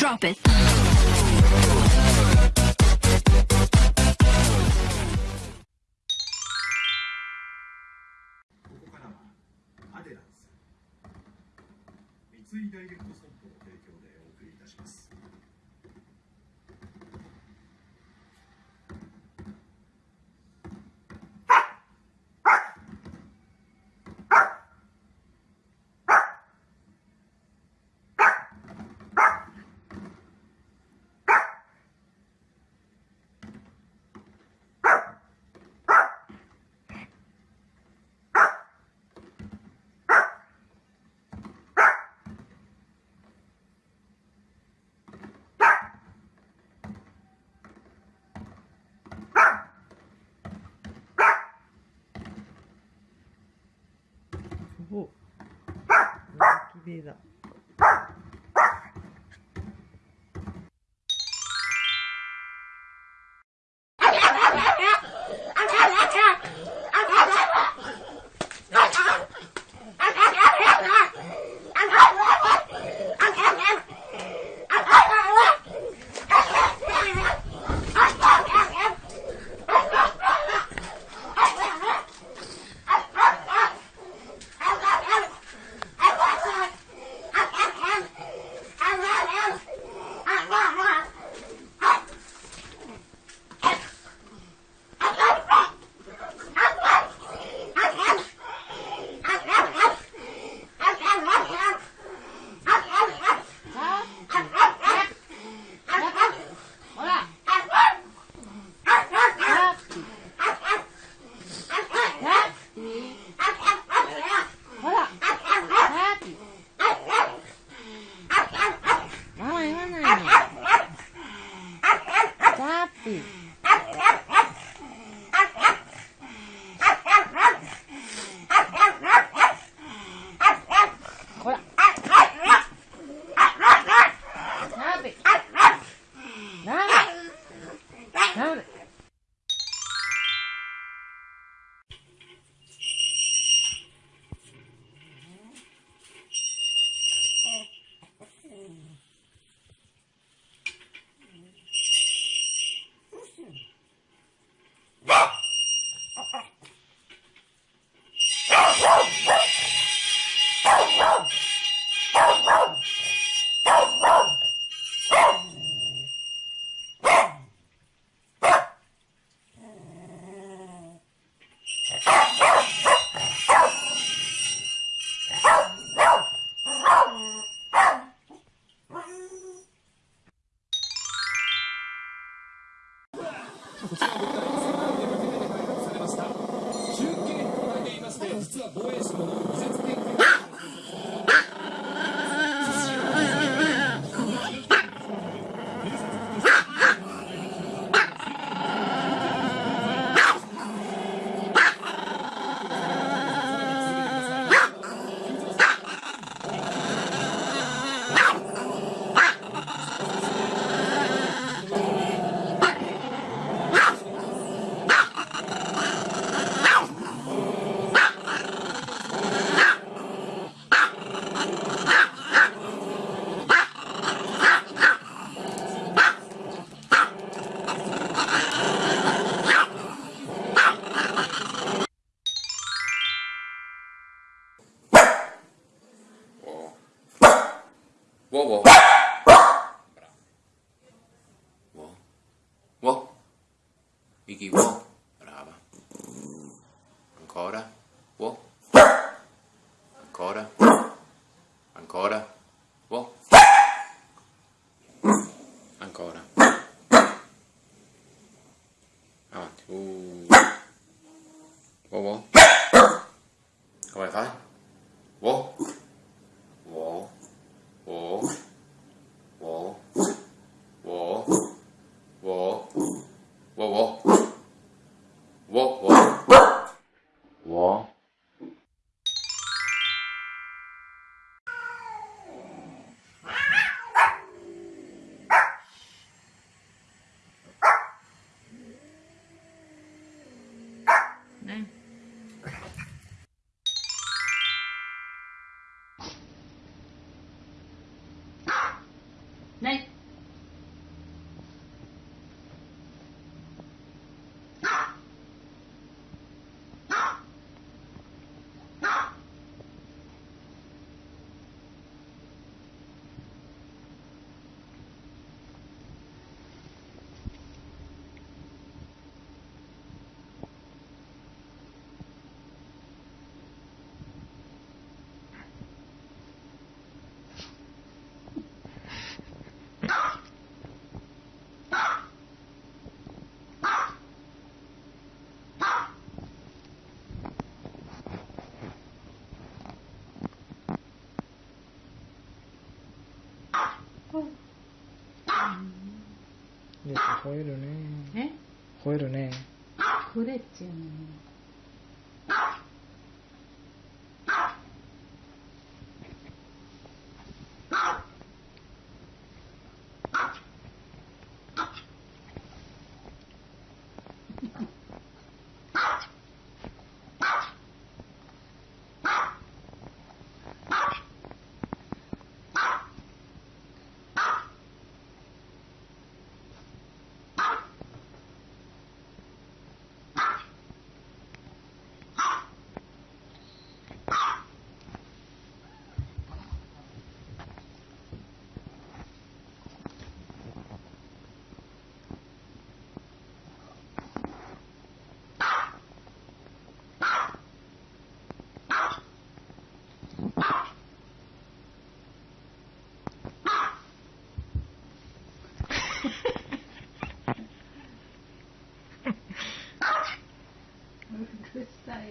Drop it. 三井ダイレクトストおっベーだ。Wow wow. Vicky wow. Brava. Ancora. Wow. Ancora. Ancora. Wow. Ancora. Avanti. Uh. Wow wow. night 吠えるね。吠えるね。吠 えっちゅう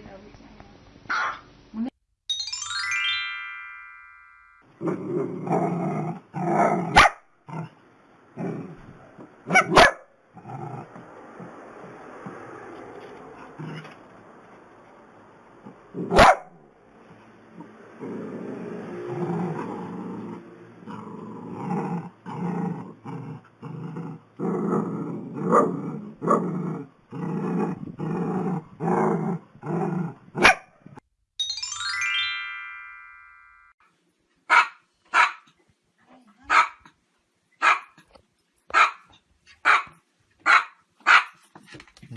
많이 나오지 아요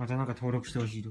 またなんか登録してほしいと。